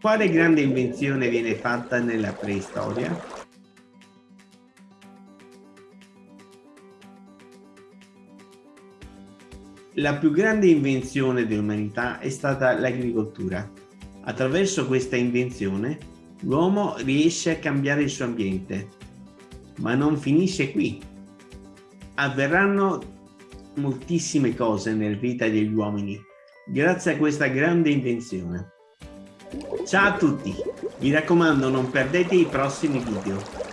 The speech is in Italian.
Quale grande invenzione viene fatta nella preistoria? La più grande invenzione dell'umanità è stata l'agricoltura. Attraverso questa invenzione l'uomo riesce a cambiare il suo ambiente. Ma non finisce qui. Avverranno moltissime cose nella vita degli uomini grazie a questa grande invenzione. Ciao a tutti, mi raccomando non perdete i prossimi video.